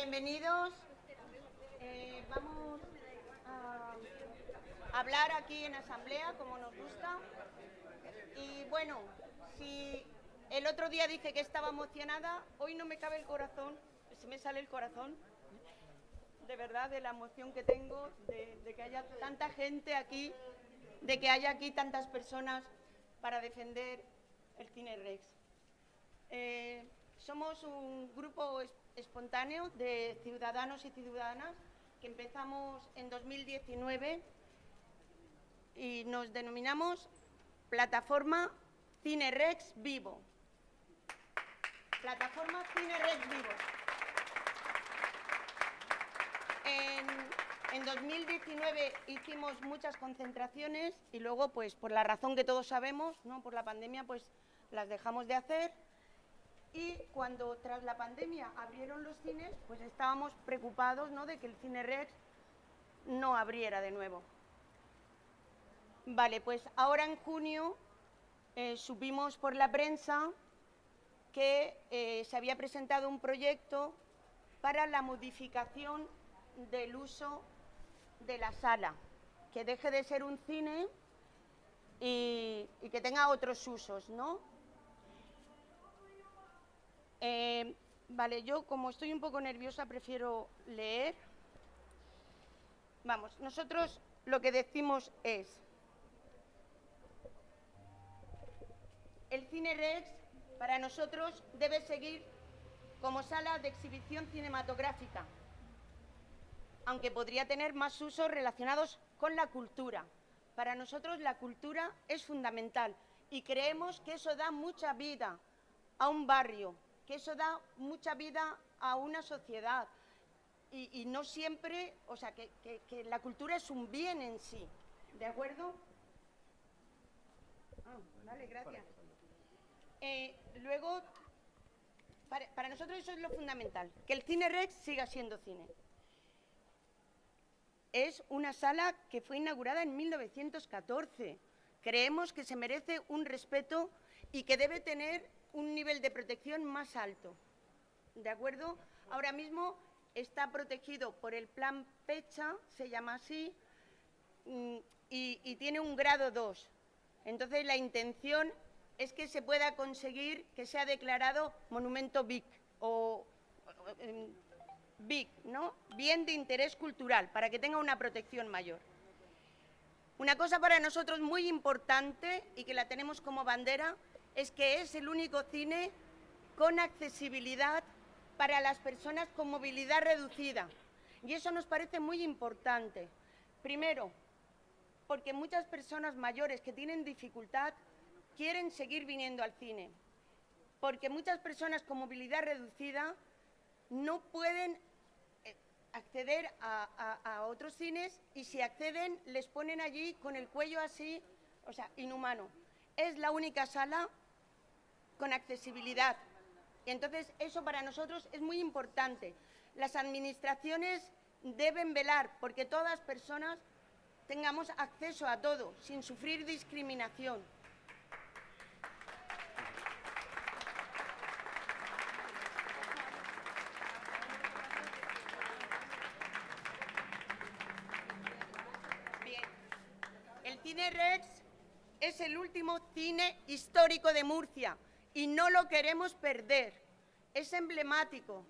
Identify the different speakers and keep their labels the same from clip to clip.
Speaker 1: bienvenidos. Eh, vamos a hablar aquí en asamblea, como nos gusta. Y bueno, si el otro día dije que estaba emocionada, hoy no me cabe el corazón, se me sale el corazón, de verdad, de la emoción que tengo, de, que haya tanta gente aquí, de que haya aquí tantas personas para defender el Cine Rex. Eh, somos un grupo espontáneo de ciudadanos y ciudadanas que empezamos en 2019 y nos denominamos Plataforma Cine Rex Vivo. Plataforma Cine Rex Vivo. En, 2019 hicimos muchas concentraciones y luego, pues por la razón que todos sabemos, ¿no? por la pandemia, pues las dejamos de hacer y cuando tras la pandemia abrieron los cines, pues estábamos preocupados ¿no? de que el Cine Rex no abriera de nuevo. Vale, pues ahora en junio eh, supimos por la prensa que eh, se había presentado un proyecto para la modificación del uso de la sala, que deje de ser un cine y, y que tenga otros usos, ¿no? Eh, vale, yo como estoy un poco nerviosa prefiero leer. Vamos, nosotros lo que decimos es, el Cine Rex para nosotros debe seguir como sala de exhibición cinematográfica, aunque podría tener más usos relacionados con la cultura. Para nosotros la cultura es fundamental y creemos que eso da mucha vida a un barrio, que eso da mucha vida a una sociedad y, no siempre, o sea, que, la cultura es un bien en sí, ¿de acuerdo? Ah, vale, gracias. Eh, luego, para, para nosotros eso es lo fundamental, que el Cine Rex siga siendo cine. Es una sala que fue inaugurada en 1914. Creemos que se merece un respeto y que debe tener un nivel de protección más alto. ¿De acuerdo? Ahora mismo está protegido por el plan PECHA, se llama así, mm, y, tiene un grado 2. Entonces, la intención es que se pueda conseguir que sea declarado monumento BIC o, BIC, ¿no? Bien de interés cultural, para que tenga una protección mayor. Una cosa para nosotros muy importante y que la tenemos como bandera es que es el único cine con accesibilidad para las personas con movilidad reducida. Y eso nos parece muy importante. Primero, porque muchas personas mayores que tienen dificultad quieren seguir viniendo al cine. Porque muchas personas con movilidad reducida no pueden eh, acceder a, a, otros cines y si acceden les ponen allí con el cuello así, o sea, inhumano. Es la única sala con accesibilidad. Entonces, eso para nosotros es muy importante. Las administraciones deben velar porque todas personas tengamos acceso a todo, sin sufrir discriminación. Bien. El Cine Rex es el último cine histórico de Murcia y no lo queremos perder. Es emblemático.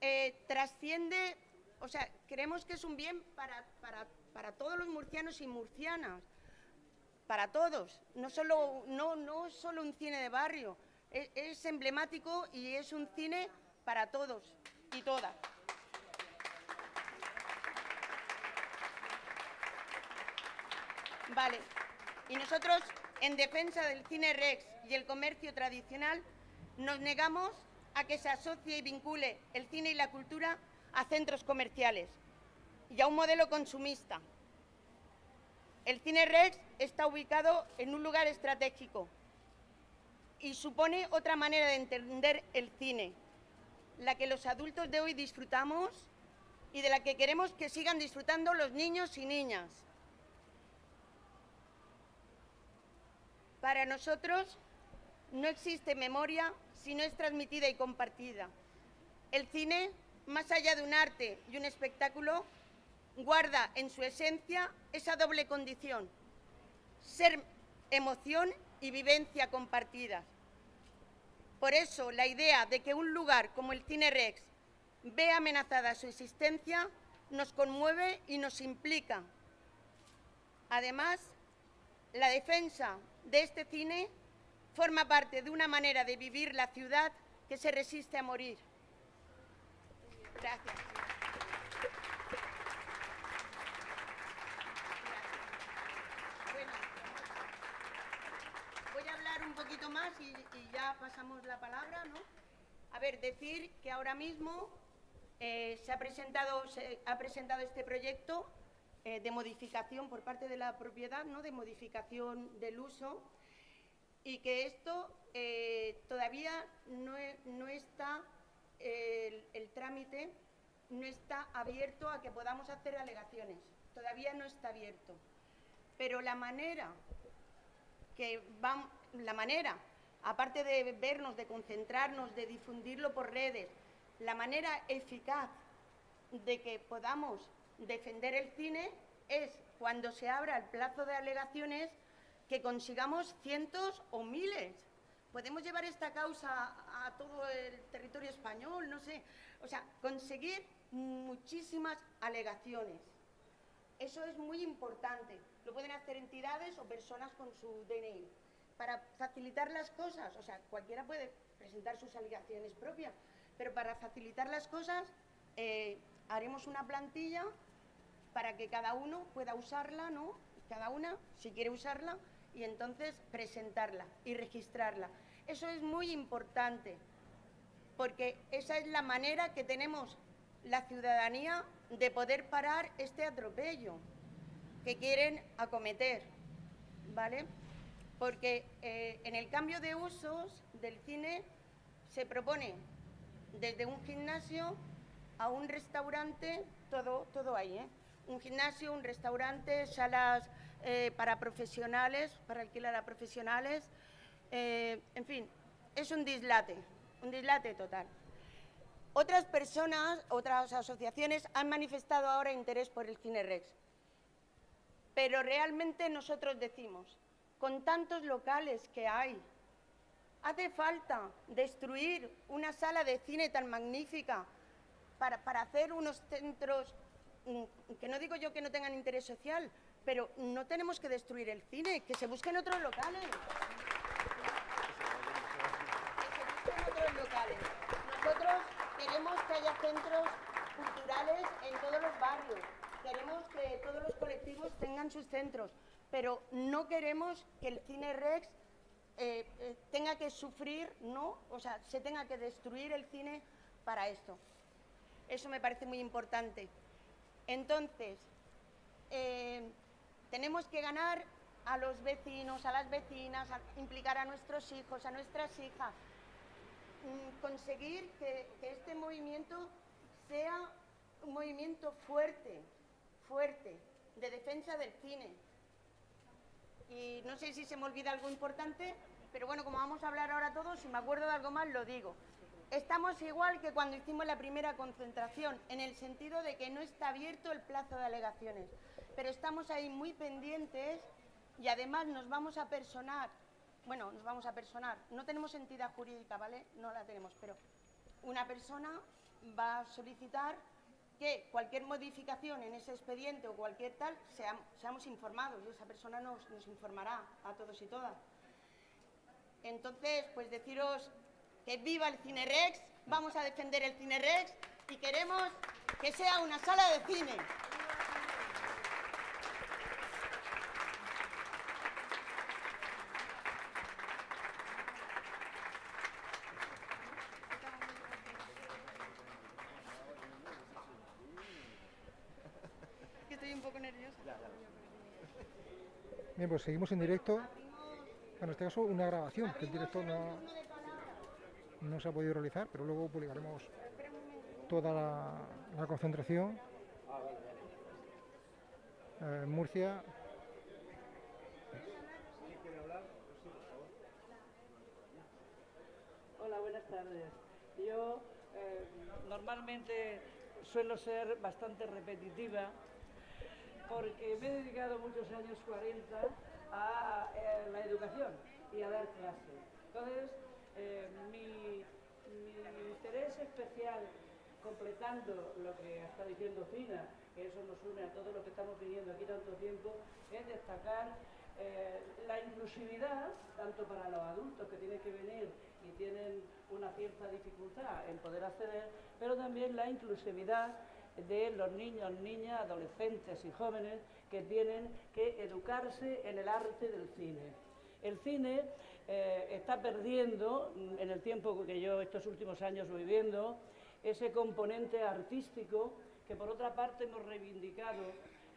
Speaker 1: Eh, trasciende, o sea, creemos que es un bien para, para, todos los murcianos y murcianas, para todos, no solo, no, no solo un cine de barrio, es, es emblemático y es un cine para todos y todas. Vale, y nosotros en defensa del cine Rex y el comercio tradicional, nos negamos a que se asocie y vincule el cine y la cultura a centros comerciales y a un modelo consumista. El Cine Rex está ubicado en un lugar estratégico y supone otra manera de entender el cine, la que los adultos de hoy disfrutamos y de la que queremos que sigan disfrutando los niños y niñas. Para nosotros no existe memoria si no es transmitida y compartida. El cine más allá de un arte y un espectáculo, guarda en su esencia esa doble condición, ser emoción y vivencia compartida. Por eso, la idea de que un lugar como el Cine Rex vea amenazada su existencia nos conmueve y nos implica. Además, la defensa de este cine forma parte de una manera de vivir la ciudad que se resiste a morir. Gracias. Voy a hablar un poquito más y, y ya pasamos la palabra, ¿no? A ver, decir que ahora mismo eh, se, ha presentado, se ha presentado este proyecto eh, de modificación por parte de la propiedad, ¿no? de modificación del uso, y que esto eh, todavía no, e- no está, el, el trámite no está abierto a que podamos hacer alegaciones, todavía no está abierto. Pero la manera que vam- la manera, aparte de vernos, de concentrarnos, de difundirlo por redes, la manera eficaz de que podamos defender el cine es cuando se abra el plazo de alegaciones que consigamos cientos o miles. Podemos llevar esta causa a todo el territorio español, no sé. O sea, conseguir muchísimas alegaciones. Eso es muy importante. Lo pueden hacer entidades o personas con su DNI. Para facilitar las cosas, o sea, cualquiera puede presentar sus alegaciones propias, pero para facilitar las cosas eh, haremos una plantilla para que cada uno pueda usarla, ¿no? Cada una, si quiere usarla, y entonces presentarla y registrarla. Eso es muy importante, porque esa es la manera que tenemos la ciudadanía de poder parar este atropello que quieren acometer, ¿vale? Porque eh, en el cambio de usos del cine se propone desde un gimnasio a un restaurante, todo, todo ahí, ¿eh? Un gimnasio, un restaurante, salas eh, para profesionales, para alquilar a profesionales, eh, en fin, es un dislate, un dislate total. Otras personas, otras asociaciones han manifestado ahora interés por el Cine Rex, pero realmente nosotros decimos, con tantos locales que hay, hace falta destruir una sala de cine tan magnífica para, para hacer unos centros, que no digo yo que no tengan interés social, pero no tenemos que destruir el cine, que se busquen otros locales. Que se busquen otros locales. Nosotros queremos que haya centros culturales en todos los barrios. Queremos que todos los colectivos tengan sus centros, pero no queremos que el cine Rex eh, eh, tenga que sufrir, ¿no? O sea, se tenga que destruir el cine para esto. Eso me parece muy importante. Entonces, eh, tenemos que ganar a los vecinos, a las vecinas, implicar a nuestros hijos, a nuestras hijas, mm, conseguir que, que este movimiento sea un movimiento fuerte, fuerte, de defensa del cine. Y no sé si se me olvida algo importante, pero bueno, como vamos a hablar ahora todos, si me acuerdo de algo más, lo digo. Estamos igual que cuando hicimos la primera concentración, en el sentido de que no está abierto el plazo de alegaciones, pero estamos ahí muy pendientes y además nos vamos a personar, bueno, nos vamos a personar, no tenemos entidad jurídica, ¿vale? No la tenemos, pero una persona va a solicitar que cualquier modificación en ese expediente o cualquier tal, seam- seamos informados y esa persona nos, nos informará a todos y todas. Entonces, pues deciros que viva el Cine Rex, vamos a defender el Cine Rex y queremos que sea una sala de cine. Que Estoy un poco nerviosa.
Speaker 2: Bien, pues seguimos en directo. Bueno, en este caso una grabación, que en directo no, no se ha podido realizar, pero luego publicaremos toda la, concentración. Eh, Murcia.
Speaker 3: Hola, buenas tardes. Yo eh, normalmente suelo ser bastante repetitiva porque me he dedicado muchos años, 40, a eh, la educación y a dar clases. Entonces, eh, mi, interés especial, completando lo que está diciendo Fina, que eso nos une a todos los que estamos viviendo aquí tanto tiempo, es destacar eh, la inclusividad, tanto para los adultos que tienen que venir y tienen una cierta dificultad en poder acceder, pero también la inclusividad de los niños, niñas, adolescentes y jóvenes que tienen que educarse en el arte del cine. El cine eh, está perdiendo, en el tiempo que yo estos últimos años voy viendo, ese componente artístico que por otra parte hemos reivindicado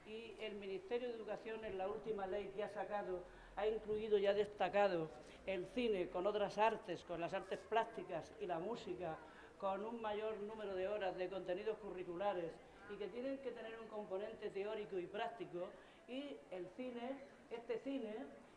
Speaker 3: y el Ministerio de Educación en la última ley que ha sacado ha incluido y ha destacado el cine con otras artes, con las artes plásticas y la música con un mayor número de horas de contenidos curriculares y que tienen que tener un componente teórico y práctico. Y el cine, este cine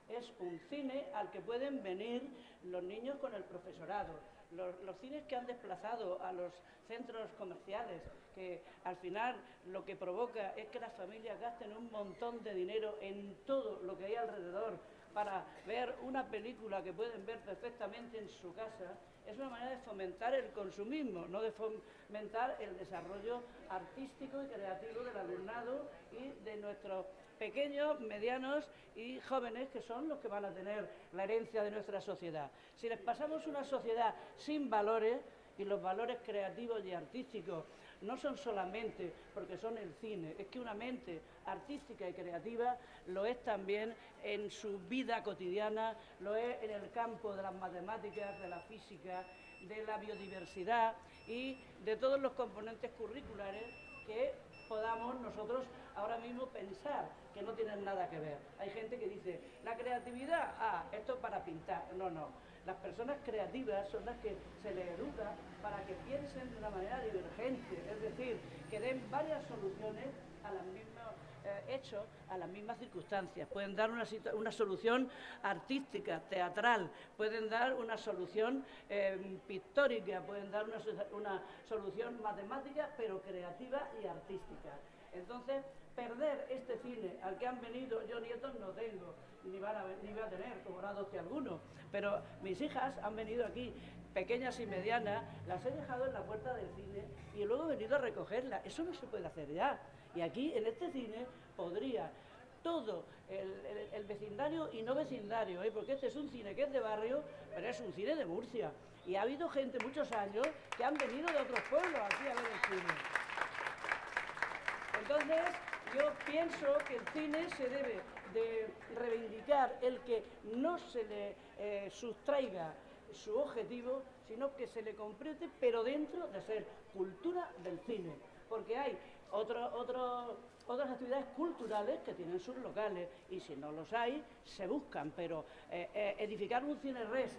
Speaker 3: es un cine al que pueden venir los niños con el profesorado, los, los, cines que han desplazado a los centros comerciales, que al final lo que provoca es que las familias gasten un montón de dinero en todo lo que hay alrededor para ver una película que pueden ver perfectamente en su casa es una manera de fomentar el consumismo, no de fomentar el desarrollo artístico y creativo del alumnado y de nuestros pequeños, medianos y jóvenes que son los que van a tener la herencia de nuestra sociedad. Si les pasamos una sociedad sin valores, y los valores creativos y artísticos no son solamente porque son el cine, es que una mente artística y creativa lo es también en su vida cotidiana, lo es en el campo de las matemáticas, de la física, de la biodiversidad y de todos los componentes curriculares que podamos nosotros ahora mismo pensar que no tienen nada que ver. Hay gente que dice, la creatividad, ah, esto es para pintar. No, no. Las personas creativas son las que se les educa para que piensen de una manera divergente, es decir, que den varias soluciones a los mismos eh, hechos, a las mismas circunstancias. Pueden dar una, una solución artística, teatral, pueden dar una solución eh, pictórica, pueden dar una, una solución matemática, pero creativa y artística. Entonces, perder este cine al que han venido, yo nietos no tengo, ni van a, ni voy a tener, como no adopte alguno, pero mis hijas han venido aquí, pequeñas y medianas, las he dejado en la puerta del cine y luego he venido a recogerlas. Eso no se puede hacer ya. Y aquí, en este cine, podría todo el, vecindario y no vecindario, ¿eh? porque este es un cine que es de barrio, pero es un cine de Murcia. Y ha habido gente muchos años que han venido de otros pueblos aquí a ver el cine. Entonces, yo pienso que el cine se debe de reivindicar el que no se le eh, sustraiga su objetivo, sino que se le complete, pero dentro de ser cultura del cine. Porque hay otras actividades culturales que tienen sus locales y si no los hay, se buscan, pero eh, eh, edificar un cine res,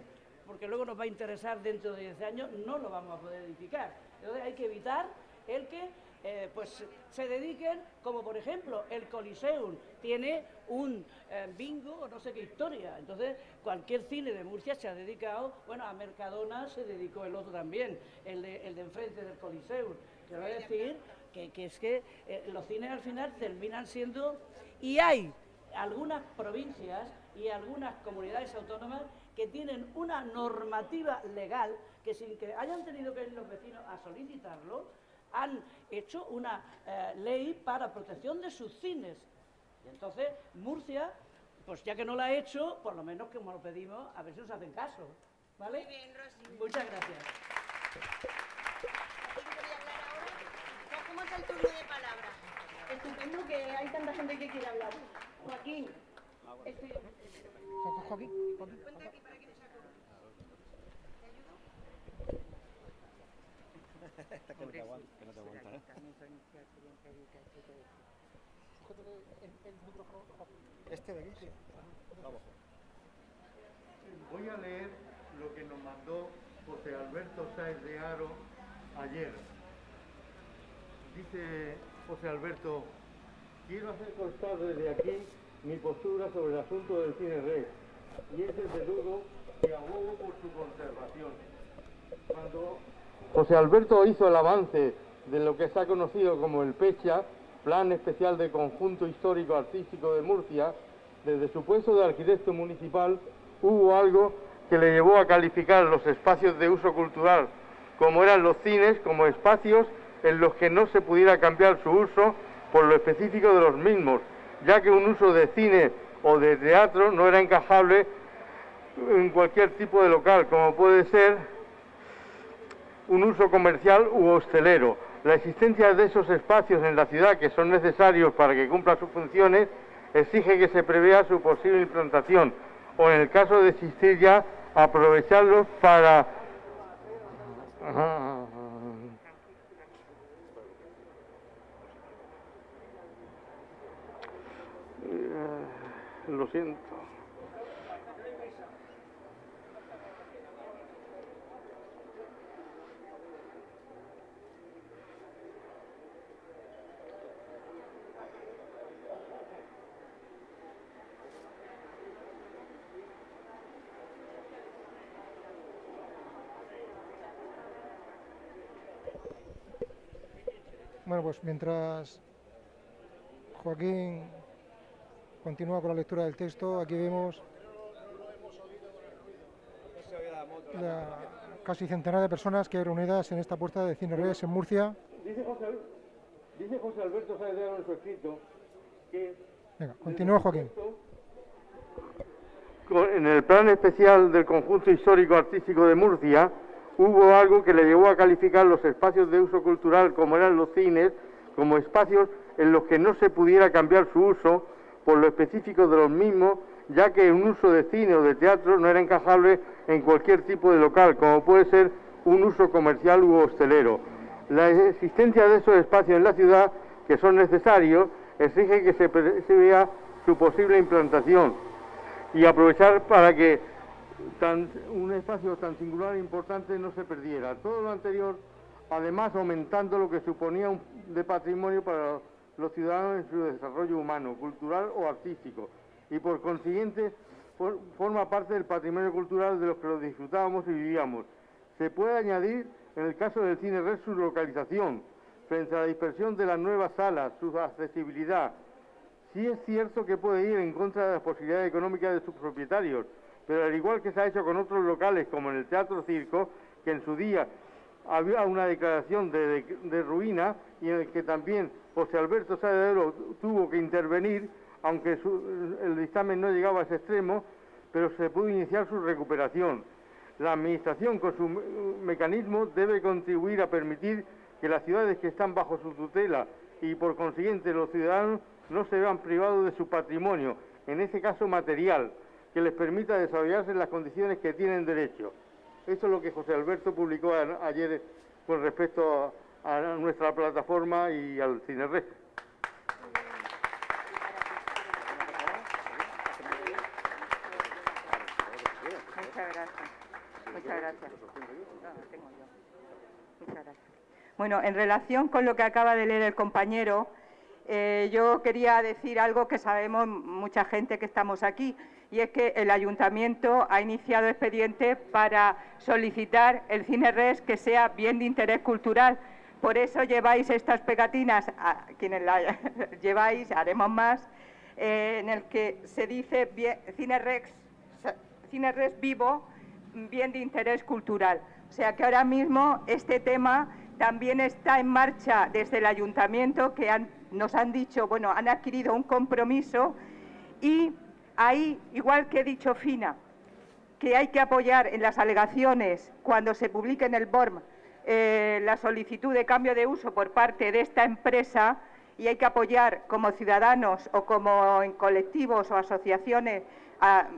Speaker 3: porque luego nos va a interesar dentro de 10 años, no lo vamos a poder edificar. Entonces hay que evitar el que eh, pues se dediquen, como por ejemplo el Coliseum tiene un eh, bingo o no sé qué historia. Entonces, cualquier cine de Murcia se ha dedicado, bueno, a Mercadona se dedicó el otro también, el de, el de enfrente del Coliseum. Quiero decir que, es que eh, los cines al final terminan siendo, y hay algunas provincias y algunas comunidades autónomas que tienen una normativa legal que sin que hayan tenido que ir los vecinos a solicitarlo, han hecho una eh, ley para protección de sus cines. Y entonces Murcia, pues ya que no la ha hecho, por lo menos que lo pedimos, a ver si nos hacen caso. ¿Vale?
Speaker 1: Muy bien, Rosy.
Speaker 3: Muchas gracias.
Speaker 1: ¿Cómo es el turno de palabra?
Speaker 4: Estupendo que hay tanta gente que quiere hablar. Joaquín. Estoy...
Speaker 2: Joaquín.
Speaker 1: Ponte aquí para que te saco.
Speaker 5: Esta que no te aguanta, que no te aguanta, ¿eh?
Speaker 2: Este de aquí, sí.
Speaker 5: Vamos.
Speaker 6: Voy a leer lo que nos mandó José Alberto Sáez de Aro ayer. Dice José Alberto, quiero hacer constar desde aquí mi postura sobre el asunto del cine red y es desde luego que abogo por su conservación. Cuando José Alberto hizo el avance de lo que se ha conocido como el PECHA, Plan Especial de Conjunto Histórico Artístico de Murcia, desde su puesto de arquitecto municipal hubo algo que le llevó a calificar los espacios de uso cultural, como eran los cines, como espacios en los que no se pudiera cambiar su uso por lo específico de los mismos, ya que un uso de cine o de teatro no era encajable en cualquier tipo de local, como puede ser un uso comercial u hostelero. La existencia de esos espacios en la ciudad que son necesarios para que cumplan sus funciones exige que se prevea su posible implantación o en el caso de existir ya aprovecharlos para lo siento.
Speaker 2: Bueno, pues mientras Joaquín continúa con la lectura del texto, aquí vemos la casi centenar de personas que hay reunidas en esta puerta de Cine Reyes en Murcia.
Speaker 6: Dice José, dice José Alberto Saedero en su escrito que...
Speaker 2: Venga, continúa Joaquín.
Speaker 6: En el plan especial del conjunto histórico artístico de Murcia hubo algo que le llevó a calificar los espacios de uso cultural como eran los cines como espacios en los que no se pudiera cambiar su uso por lo específico de los mismos, ya que un uso de cine o de teatro no era encajable en cualquier tipo de local, como puede ser un uso comercial u hostelero. La existencia de esos espacios en la ciudad, que son necesarios, exige que se vea su posible implantación y aprovechar para que un espacio tan singular e importante no se perdiera. Todo lo anterior, además, aumentando lo que suponía un, de patrimonio para los ciudadanos en su desarrollo humano, cultural o artístico, y por consiguiente forma parte del patrimonio cultural de los que lo disfrutábamos y vivíamos. Se puede añadir, en el caso del cine red, su localización, frente a la dispersión de las nuevas salas, su accesibilidad. Sí es cierto que puede ir en contra de las posibilidades económicas de sus propietarios, pero al igual que se ha hecho con otros locales, como en el Teatro Circo, que en su día había una declaración de, ruina y en el que también José Alberto Saedero tuvo que intervenir, aunque el dictamen no llegaba a ese extremo, pero se pudo iniciar su recuperación. La Administración, con su mecanismo, debe contribuir a permitir que las ciudades que están bajo su tutela y, por consiguiente, los ciudadanos no se vean privados de su patrimonio, en ese caso material, que les permita desarrollarse en las condiciones que tienen derecho. Eso es lo que José Alberto publicó ayer con respecto a, nuestra plataforma y al.
Speaker 7: Muchas gracias. Muchas gracias. Muchas gracias. Bueno, en relación con lo que acaba de leer el compañero, eh, yo quería decir algo que sabemos mucha gente que estamos aquí, y es que el ayuntamiento ha iniciado expediente para solicitar el cine res que sea bien de interés cultural. Por eso lleváis estas pegatinas, quienes las lleváis, haremos más, eh, en el que se dice cine res, cine res vivo, bien de interés cultural. O sea que ahora mismo este tema también está en marcha desde el ayuntamiento que nos han dicho, bueno, han adquirido un compromiso y Ahí, igual que he dicho Fina, que hay que apoyar en las alegaciones cuando se publique en el BORM eh, la solicitud de cambio de uso por parte de esta empresa y hay que apoyar como ciudadanos o como en colectivos o asociaciones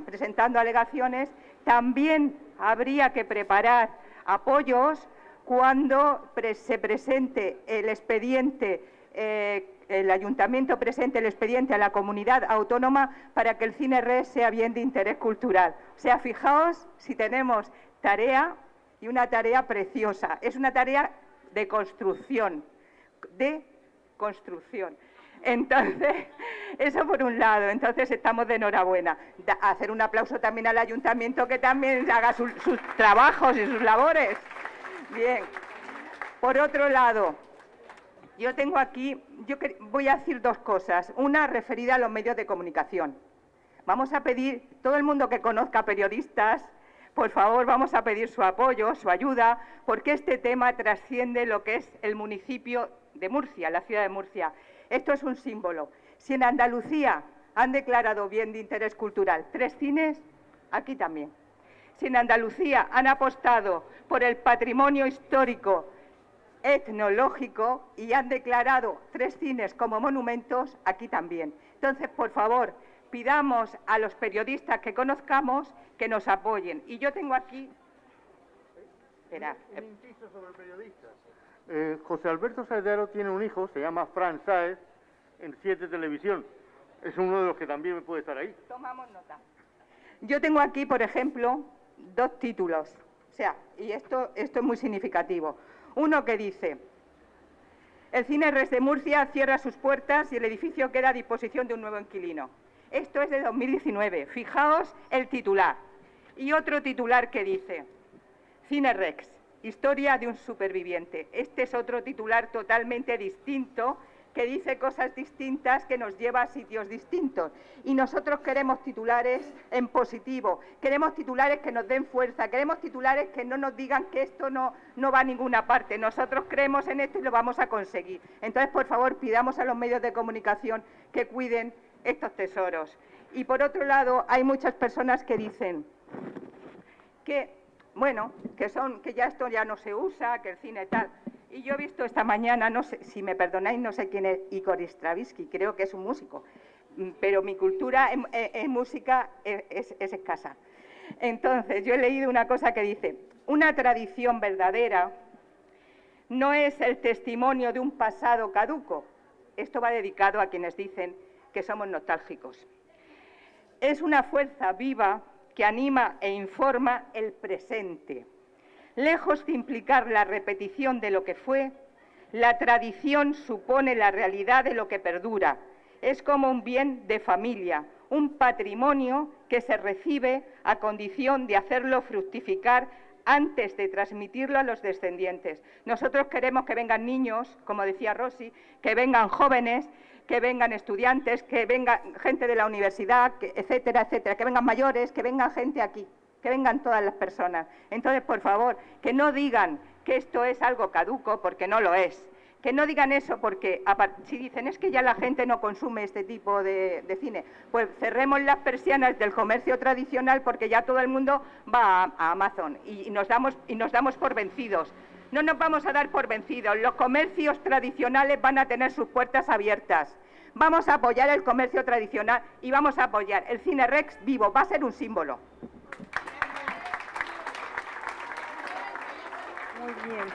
Speaker 7: presentando alegaciones, también habría que preparar apoyos cuando se presente el expediente eh, el ayuntamiento presente el expediente a la comunidad autónoma para que el cine res sea bien de interés cultural. O sea, fijaos si tenemos tarea y una tarea preciosa. Es una tarea de construcción, de construcción. Entonces, eso por un lado, entonces estamos de enhorabuena. hacer un aplauso también al ayuntamiento que también haga sus trabajos y sus labores. Bien. Por otro lado, yo tengo aquí, yo voy a decir dos cosas. Una referida a los medios de comunicación. Vamos a pedir, todo el mundo que conozca periodistas, por favor, vamos a pedir su apoyo, su ayuda, porque este tema trasciende lo que es el municipio de Murcia, la ciudad de Murcia. Esto es un símbolo. Si en Andalucía han declarado bien de interés cultural tres cines, aquí también. Si en Andalucía han apostado por el patrimonio histórico etnológico y han declarado tres cines como monumentos, aquí también. Entonces, por favor, pidamos a los periodistas que conozcamos que nos apoyen. Y yo tengo aquí...
Speaker 6: Espera. Un, inciso sobre periodistas. Eh, José Alberto Saedero tiene un hijo, se llama Fran Saez, en Siete Televisión. Es uno de los que también puede estar ahí.
Speaker 7: Tomamos nota. Yo tengo aquí, por ejemplo, dos títulos. O sea, y esto, esto es muy significativo. Uno que dice, el Cine Res de Murcia cierra sus puertas y el edificio queda a disposición de un nuevo inquilino. Esto es de 2019. Fijaos el titular. Y otro titular que dice, Cine Rex, historia de un superviviente. Este es otro titular totalmente distinto que dice cosas distintas que nos lleva a sitios distintos. Y nosotros queremos titulares en positivo, queremos titulares que nos den fuerza, queremos titulares que no nos digan que esto no, no va a ninguna parte. Nosotros creemos en esto y lo vamos a conseguir. Entonces, por favor, pidamos a los medios de comunicación que cuiden estos tesoros. Y por otro lado, hay muchas personas que dicen que, bueno, que son, que ya esto ya no se usa, que el cine tal. Y yo he visto esta mañana, no sé, si me perdonáis, no sé quién es Igor Stravinsky, creo que es un músico, mm, pero mi cultura en, música es, es escasa. Entonces, yo he leído una cosa que dice, una tradición verdadera no es el testimonio de un pasado caduco. Esto va dedicado a quienes dicen que somos nostálgicos. Es una fuerza viva que anima e informa el presente Lejos de implicar la repetición de lo que fue, la tradición supone la realidad de lo que perdura. Es como un bien de familia, un patrimonio que se recibe a condición de hacerlo fructificar antes de transmitirlo a los descendientes. Nosotros queremos que vengan niños, como decía Rosy, que vengan jóvenes, que vengan estudiantes, que venga gente de la universidad, etcétera, etcétera, que vengan mayores, que venga gente aquí que vengan todas las personas. Entonces, por favor, que no digan que esto es algo caduco, porque no lo es. Que no digan eso porque si dicen es que ya la gente no consume este tipo de, cine, pues cerremos las persianas del comercio tradicional porque ya todo el mundo va a, Amazon y, nos damos, y nos damos por vencidos. No nos vamos a dar por vencidos. Los comercios tradicionales van a tener sus puertas abiertas. Vamos a apoyar el comercio tradicional y vamos a apoyar el cine Rex vivo. Va a ser un símbolo.
Speaker 8: Muy bien.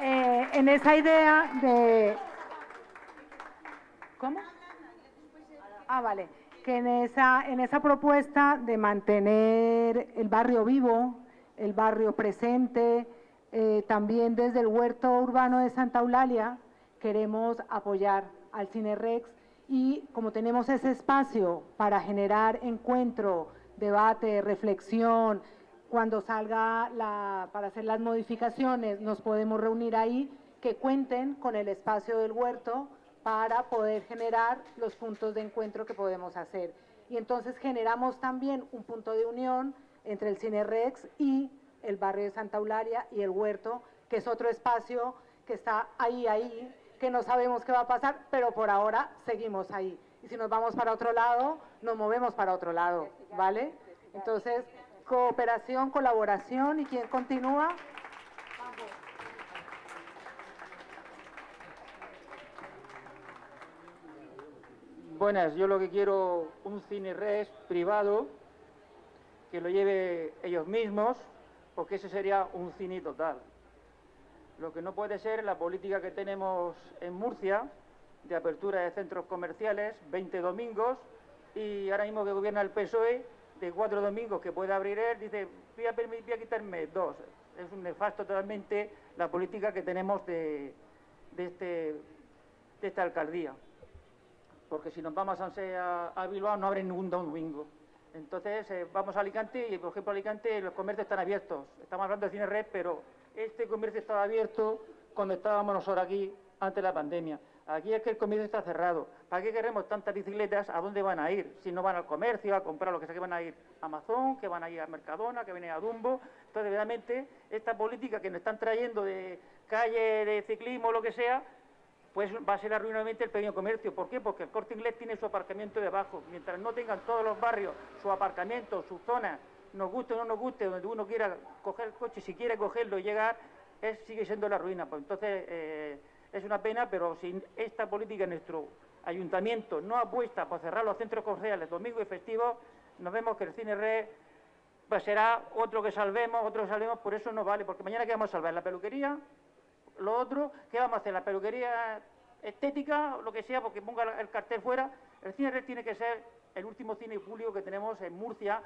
Speaker 8: Eh, en esa idea de... ¿Cómo? Ah, vale. Que en esa, en esa propuesta de mantener el barrio vivo, el barrio presente, eh, también desde el huerto urbano de Santa Eulalia queremos apoyar al Cine Rex y como tenemos ese espacio para generar encuentro, debate, reflexión, cuando salga la, para hacer las modificaciones, nos podemos reunir ahí, que cuenten con el espacio del huerto para poder generar los puntos de encuentro que podemos hacer. Y entonces generamos también un punto de unión entre el Cine Rex y el barrio de Santa Eulalia y el huerto, que es otro espacio que está ahí, ahí, que no sabemos qué va a pasar, pero por ahora seguimos ahí. Y si nos vamos para otro lado, nos movemos para otro lado, ¿vale? Entonces, cooperación, colaboración y quién continúa.
Speaker 9: Buenas, yo lo que quiero un cine res privado que lo lleve ellos mismos, porque ese sería un cine total. Lo que no puede ser la política que tenemos en Murcia de apertura de centros comerciales, 20 domingos, y ahora mismo que gobierna el PSOE, de cuatro domingos que puede abrir él, dice, voy a, voy a quitarme dos. Es un nefasto totalmente la política que tenemos de, de, este, de esta alcaldía. Porque si nos vamos a, a Bilbao no abre ningún domingo. Entonces eh, vamos a Alicante y, por ejemplo, Alicante los comercios están abiertos. Estamos hablando de cine red, pero este comercio estaba abierto cuando estábamos nosotros aquí antes de la pandemia. Aquí es que el comercio está cerrado. ¿Para qué queremos tantas bicicletas? ¿A dónde van a ir? Si no van al comercio, a comprar lo que sea, que van a ir a Amazon, que van a ir a Mercadona, que van a ir a Dumbo. Entonces, realmente, esta política que nos están trayendo de calle, de ciclismo, lo que sea, pues va a ser arruinadamente el pequeño comercio. ¿Por qué? Porque el corte inglés tiene su aparcamiento debajo. Mientras no tengan todos los barrios su aparcamiento, su zona, nos guste o no nos guste, donde uno quiera coger el coche, si quiere cogerlo y llegar, es, sigue siendo la ruina. Pues entonces, eh, es una pena, pero sin esta política nuestro ayuntamiento no apuesta por cerrar los centros comerciales domingo y festivos, nos vemos que el cine red pues será otro que salvemos, otro que salvemos, por eso no vale, porque mañana ¿qué vamos a salvar? ¿La peluquería? ¿Lo otro? ¿Qué vamos a hacer? ¿La peluquería estética? Lo que sea, porque ponga el cartel fuera. El cine red tiene que ser el último cine público que tenemos en Murcia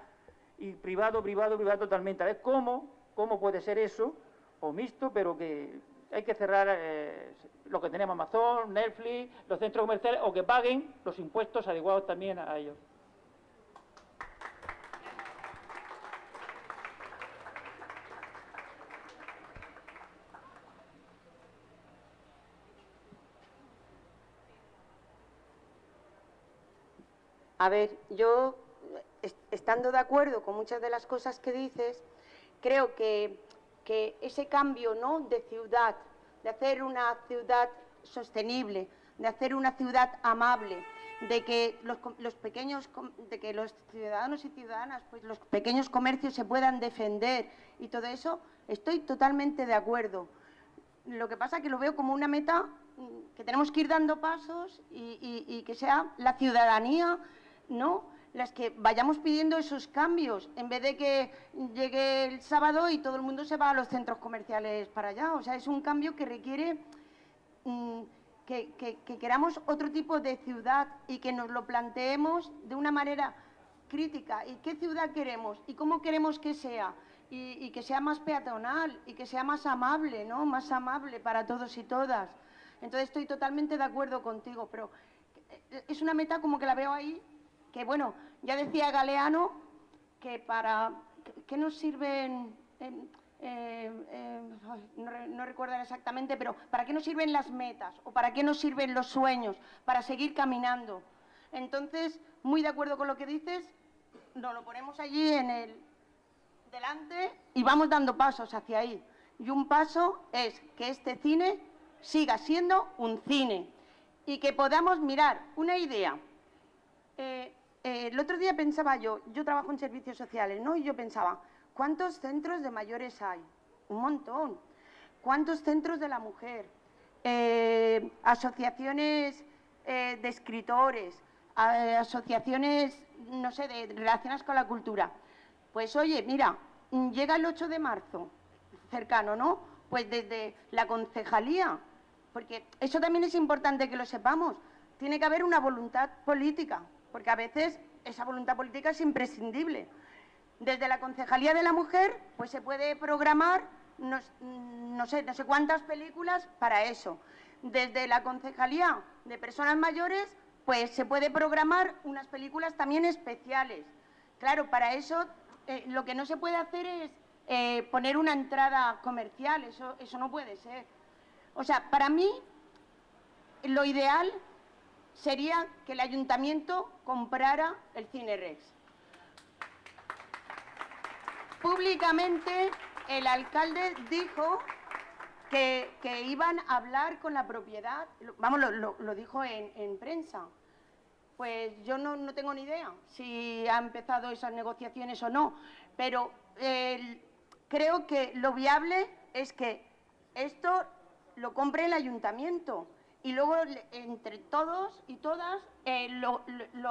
Speaker 9: y privado, privado, privado totalmente. A ver cómo, cómo puede ser eso, o mixto, pero que hay que cerrar eh, lo que tenemos Amazon, Netflix, los centros comerciales, o que paguen los impuestos adecuados también a ellos.
Speaker 1: A ver, yo, estando de acuerdo con muchas de las cosas que dices, creo que, que ese cambio ¿no? de ciudad de hacer una ciudad sostenible, de hacer una ciudad amable, de que los, pequeños, de que los ciudadanos y ciudadanas, pues los pequeños comercios se puedan defender y todo eso, estoy totalmente de acuerdo. Lo que pasa es que lo veo como una meta mm, que tenemos que ir dando pasos y, y que sea la ciudadanía, ¿no?, las que vayamos pidiendo esos cambios, en vez de que llegue el sábado y todo el mundo se va a los centros comerciales para allá. O sea, es un cambio que requiere mm, que, queramos otro tipo de ciudad y que nos lo planteemos de una manera crítica. ¿Y qué ciudad queremos? ¿Y cómo queremos que sea? Y, y, que sea más peatonal y que sea más amable, ¿no? Más amable para todos y todas. Entonces estoy totalmente de acuerdo contigo, pero es una meta como que la veo ahí que bueno, ya decía Galeano que para, ¿qué nos sirven? Eh, eh, no, recuerdo exactamente, pero ¿para qué nos sirven las metas o para qué nos sirven los sueños? Para seguir caminando. Entonces, muy de acuerdo con lo que dices, nos lo ponemos allí en el delante y vamos dando pasos hacia ahí. Y un paso es que este cine siga siendo un cine y que podamos mirar una idea. Eh, eh, el otro día pensaba yo, yo trabajo en servicios sociales, ¿no? Y yo pensaba, ¿cuántos centros de mayores hay? Un montón. ¿Cuántos centros de la mujer? Eh, asociaciones eh, de escritores, asociaciones, no sé, relacionadas con la cultura. Pues oye, mira, llega el 8 de marzo, cercano, ¿no? Pues desde la concejalía, porque eso también es importante que lo sepamos, tiene que haber una voluntad política porque a veces esa voluntad política es imprescindible. Desde la Concejalía de la Mujer, pues se puede programar no, sé, no sé cuántas películas para eso. Desde la Concejalía de Personas Mayores, pues se puede programar unas películas también especiales. Claro, para eso eh, lo que no se puede hacer es eh, poner una entrada comercial, eso, eso no puede ser. O sea, para mí lo ideal sería que el ayuntamiento comprara el Cine Rex. Públicamente el alcalde dijo que, iban a hablar con la propiedad, vamos, lo, dijo en, prensa. Pues yo no, tengo ni idea si ha empezado esas negociaciones o no, pero creo que lo viable es que esto lo compre el ayuntamiento y luego entre todos y todas eh, lo,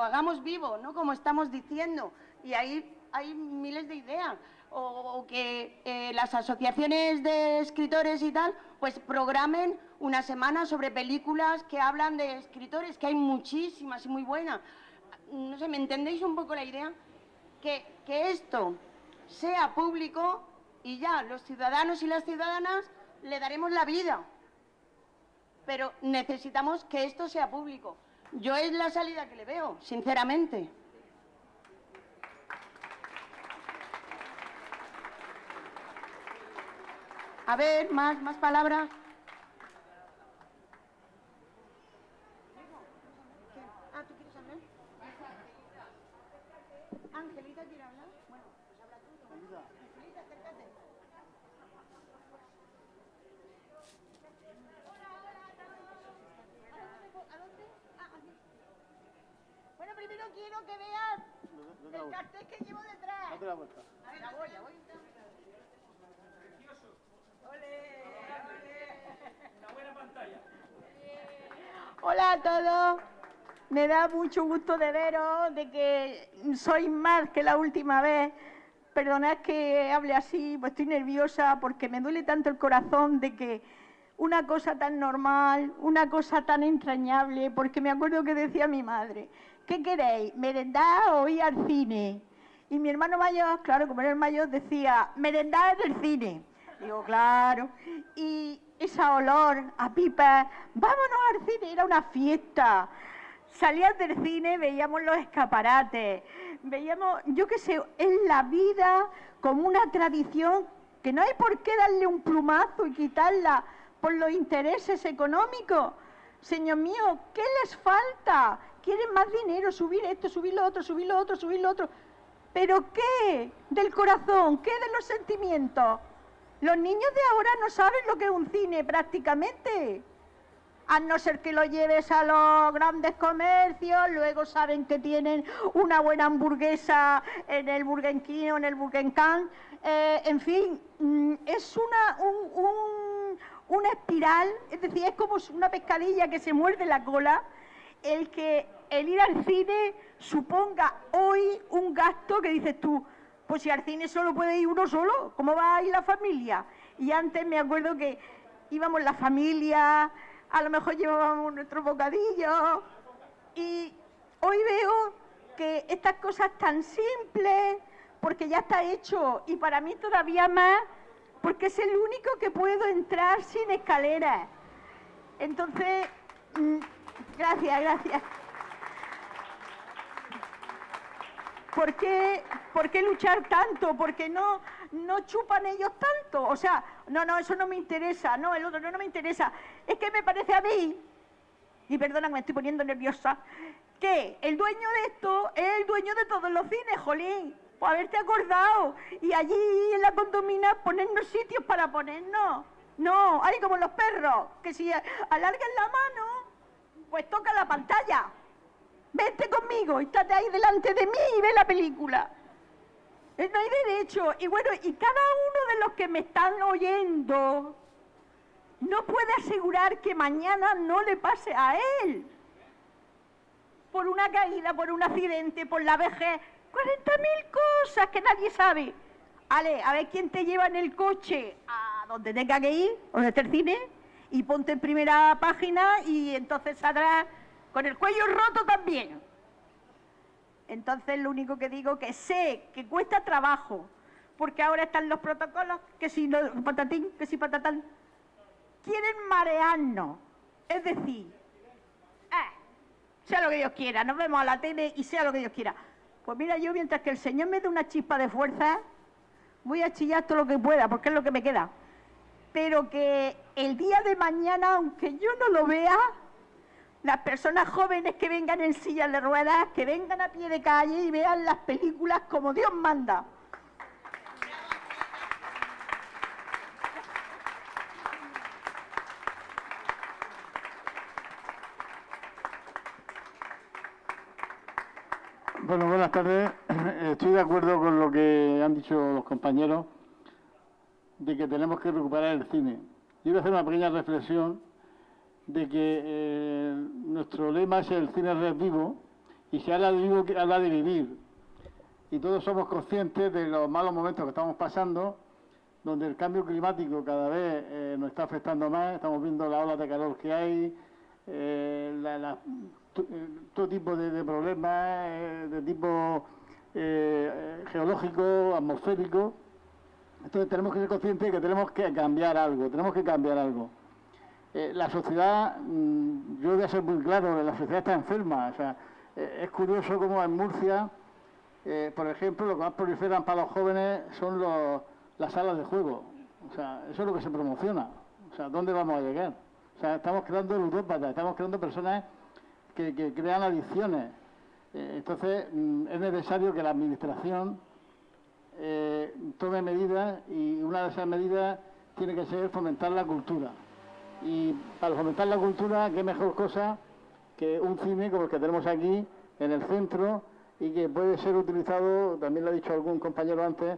Speaker 1: hagamos vivo, ¿no? Como estamos diciendo. Y ahí hay miles de ideas. O, que eh, las asociaciones de escritores y tal, pues programen una semana sobre películas que hablan de escritores, que hay muchísimas y muy buenas. No sé, ¿me entendéis un poco la idea? Que, que esto sea público y ya los ciudadanos y las ciudadanas le daremos la vida pero necesitamos que esto sea público. Yo es la salida que le veo, sinceramente.
Speaker 4: A ver, más, más palabras. Ah. Angelita quiere hablar. Bueno, pues habla tú. Angelita, acércate. ¿A dónde? Ah, aquí. Bueno, primero quiero que veas el cartel que llevo detrás.
Speaker 1: Date la vuelta.
Speaker 4: A ver, ya voy, ya voy. Hola a todos. Me da mucho gusto de veros, de que sois más que la última vez. Perdonad que hable así, pues estoy nerviosa porque me duele tanto el corazón de que una cosa tan normal, una cosa tan entrañable, porque me acuerdo que decía mi madre, ¿qué queréis? ¿Merendar o ir al cine? Y mi hermano mayor, claro, como era el mayor, decía, merendar del cine. Digo, claro. Y esa olor a pipa, vámonos al cine, era una fiesta. Salías del cine, veíamos los escaparates, veíamos, yo qué sé, en la vida como una tradición que no hay por qué darle un plumazo y quitarla los intereses económicos. Señor mío, ¿qué les falta? Quieren más dinero, subir esto, subir lo otro, subir lo otro, subir lo otro. ¿Pero qué? Del corazón, ¿qué de los sentimientos? Los niños de ahora no saben lo que es un cine prácticamente. A no ser que lo lleves a los grandes comercios, luego saben que tienen una buena hamburguesa en el Burger King o en el Burger. Eh, en fin, mm, es una, un- un- una espiral, es decir, es como una pescadilla que se muerde la cola, el que el ir al cine suponga hoy un gasto que dices tú, pues si al cine solo puede ir uno solo, ¿cómo va a ir la familia? Y antes me acuerdo que íbamos la familia, a lo mejor llevábamos nuestro bocadillo, y hoy veo que estas cosas tan simples, porque ya está hecho, y para mí todavía más, porque es el único que puedo entrar sin escaleras. Entonces, mm, gracias, gracias. ¿Por qué, por qué luchar tanto? Porque no, no chupan ellos tanto. O sea, no, no, eso no me interesa, no, el otro no, no me interesa. Es que me parece a mí, y perdona me estoy poniendo nerviosa, que el dueño de esto es el dueño de todos los cines, jolín. Pues haberte acordado. Y allí en la condomina ponernos sitios para ponernos. No, hay como los perros, que si alargan la mano, pues toca la pantalla. Vente conmigo, estate ahí delante de mí y ve la película. Eh, No hay derecho. Y bueno, y cada uno de los que me están oyendo no puede asegurar que mañana no le pase a él. Por una caída, por un accidente, por la vejez. 40.000 cosas que nadie sabe. Ale, a ver quién te lleva en el coche a donde tenga que ir, donde esté el cine, y ponte en primera página y entonces saldrás con el cuello roto también. Entonces lo único que digo que sé que cuesta trabajo, porque ahora están los protocolos, que si no, patatín, que si patatán, quieren marearnos. Es decir, eh, sea lo que Dios quiera, nos vemos a la tele y sea lo que Dios quiera. Pues mira, yo mientras que el Señor me dé una chispa de fuerza, voy a chillar todo lo que pueda, porque es lo que me queda. Pero que el día de mañana, aunque yo no lo vea, las personas jóvenes que vengan en sillas de ruedas, que vengan a pie de calle y vean las películas como Dios manda.
Speaker 10: Bueno, buenas tardes. Estoy de acuerdo con lo que han dicho los compañeros de que tenemos que recuperar el cine. Yo voy a hacer una pequeña reflexión de que eh, nuestro lema es el cine es vivo y si habla de vivo, que habla de vivir. Y todos somos conscientes de los malos momentos que estamos pasando, donde el cambio climático cada vez eh, nos está afectando más, estamos viendo las olas de calor que hay, eh, la- todo tipo de, problemas eh, de tipo eh, eh, geológico, atmosférico. Entonces tenemos que ser conscientes de que tenemos que cambiar algo, tenemos que cambiar algo. Eh, la sociedad, mm, yo voy a ser muy claro, la sociedad está enferma. O sea, eh, es curioso cómo en Murcia, eh, por ejemplo, lo que más proliferan para los jóvenes son los- las salas de juego. O sea, eso es lo que se promociona. O sea, ¿dónde vamos a llegar? O sea, estamos creando ludópatas, estamos creando personas que, crean adicciones. Eh, entonces, mm, es necesario que la Administración eh, tome medidas y una de esas medidas tiene que ser fomentar la cultura. Y para fomentar la cultura, qué mejor cosa que un cine como el que tenemos aquí en el centro y que puede ser utilizado, también lo ha dicho algún compañero antes,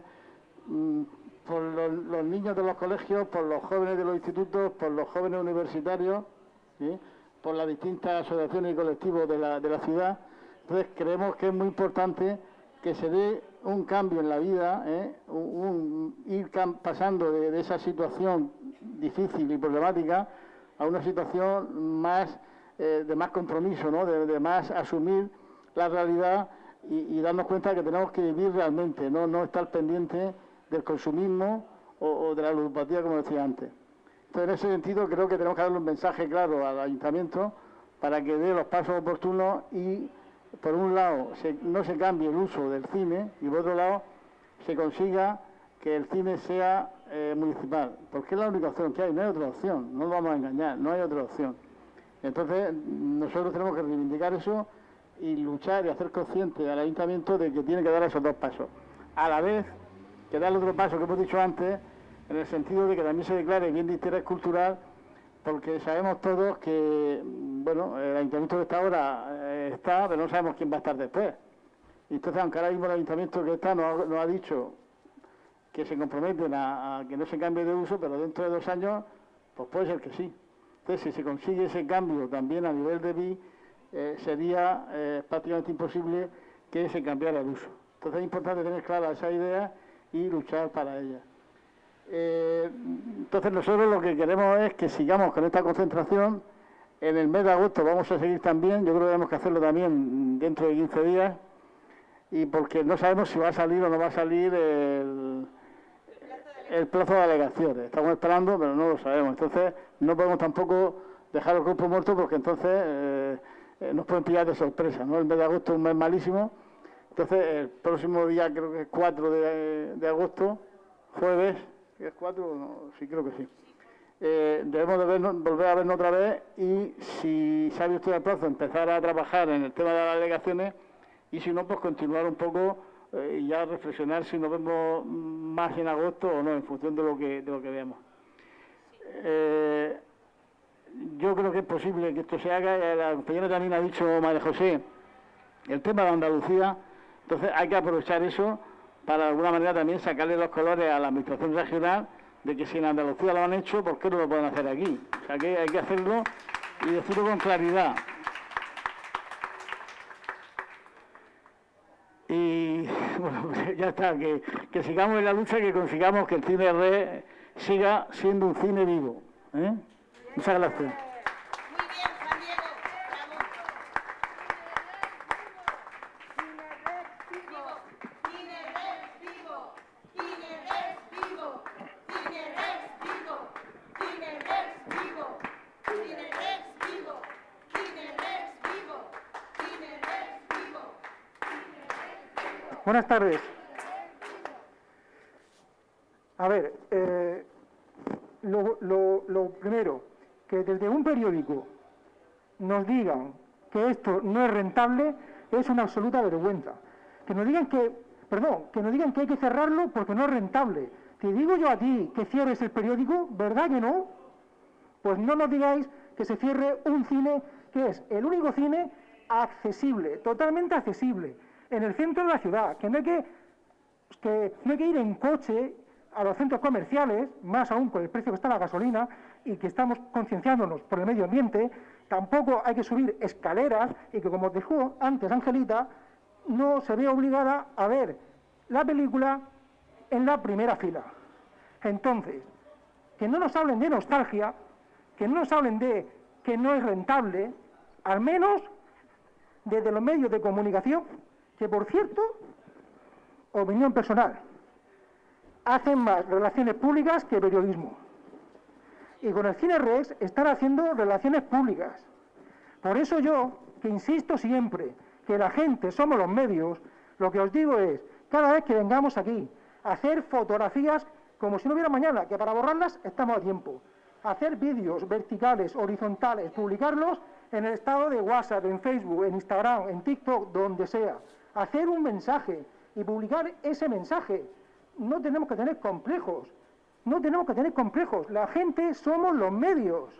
Speaker 10: mm, por los, niños de los colegios, por los jóvenes de los institutos, por los jóvenes universitarios. Por las distintas asociaciones y colectivos de la, de la ciudad. Entonces creemos que es muy importante que se dé un cambio en la vida, ¿eh? ir pasando de, de esa situación difícil y problemática a una situación más eh, de más compromiso, ¿no? de, de más asumir la realidad y, darnos cuenta que tenemos que vivir realmente, no, no estar pendiente del consumismo o, o de la ludopatía, como decía antes. Entonces, en ese sentido, creo que tenemos que darle un mensaje claro al ayuntamiento para que dé los pasos oportunos y, por un lado, no se cambie el uso del cine y, por otro lado, se consiga que el cine sea eh, municipal, porque es la única opción que hay, no hay otra opción, no nos vamos a engañar, no hay otra opción. Entonces, nosotros tenemos que reivindicar eso y luchar y hacer consciente al ayuntamiento de que tiene que dar esos dos pasos. A la vez que dar el otro paso que hemos dicho antes, en el sentido de que también se declare bien de interés cultural, porque sabemos todos que, mm, bueno, el ayuntamiento que está ahora eh, está, pero no sabemos quién va a estar después. Y entonces, aunque ahora mismo el ayuntamiento que está nos ha, dicho que se comprometen a, a que no se cambie de uso, pero dentro de dos años, pues puede ser que sí. Entonces, si se consigue ese cambio también a nivel de BI, eh, sería eh, prácticamente imposible que se cambiara el uso. Entonces es importante tener clara esa idea y luchar para ella. Eh, entonces nosotros lo que queremos es que sigamos con esta concentración. En el mes de agosto vamos a seguir también, yo creo que tenemos que hacerlo también dentro de 15 días, y porque no sabemos si va a salir o no va a salir el, plazo de alegaciones. Estamos esperando, pero no lo sabemos. Entonces, no podemos tampoco dejar el grupo muerto porque entonces eh, eh, nos pueden pillar de sorpresa. ¿no? El mes de agosto es un mes malísimo. Entonces, el próximo día, creo que es 4 de, de agosto, jueves, ¿es 4? No, sí, creo que sí. Eh, debemos volver a vernos otra vez y si sabe usted el plazo, empezar a trabajar en el tema de las alegaciones y si no, pues continuar un poco eh, y ya reflexionar si nos vemos más en agosto o no, en función de lo que, de lo que veamos. Eh, yo creo que es posible que esto se haga, la compañera también ha dicho, María José, el tema de Andalucía, entonces hay que aprovechar eso para de alguna manera también sacarle los colores a la administración regional de que si en Andalucía lo han hecho, ¿por qué no lo pueden hacer aquí? O sea que hay que hacerlo y decirlo con claridad. Y bueno, ya está, que, sigamos en la lucha y que consigamos que el cine red siga siendo un cine vivo. ¿eh? Muchas gracias.
Speaker 2: Buenas tardes. A ver, eh, lo, lo- primero, que desde un periódico nos digan que esto no es rentable es una absoluta vergüenza. Que nos digan que, perdón, que nos digan que hay que cerrarlo porque no es rentable. Te digo yo a ti que cierres el periódico, ¿verdad que no? Pues no nos digáis que se cierre un cine que es el único cine accesible, totalmente accesible, en el centro de la ciudad, que no hay que, que no hay que ir en coche a los centros comerciales, más aún con el precio que está la gasolina, y que estamos concienciándonos por el medio ambiente, tampoco hay que subir escaleras y que, como dijo antes Angelita, no se ve obligada a ver la película en la primera fila. Entonces, que no nos hablen de nostalgia, que no nos hablen de que no es rentable, al menos desde los medios de comunicación, que por cierto, opinión personal, hacen más relaciones públicas que periodismo. Y con el Cine Rex están haciendo relaciones públicas. Por eso yo, que insisto siempre, que la gente somos los medios, lo que os digo es, cada vez que vengamos aquí hacer fotografías como si no hubiera mañana, que para borrarlas estamos a tiempo. Hacer vídeos verticales, horizontales, publicarlos en el estado de WhatsApp, en Facebook, en Instagram, en TikTok, donde sea. Hacer un mensaje y publicar ese mensaje. No tenemos que tener complejos. No tenemos que tener complejos. La gente somos los medios.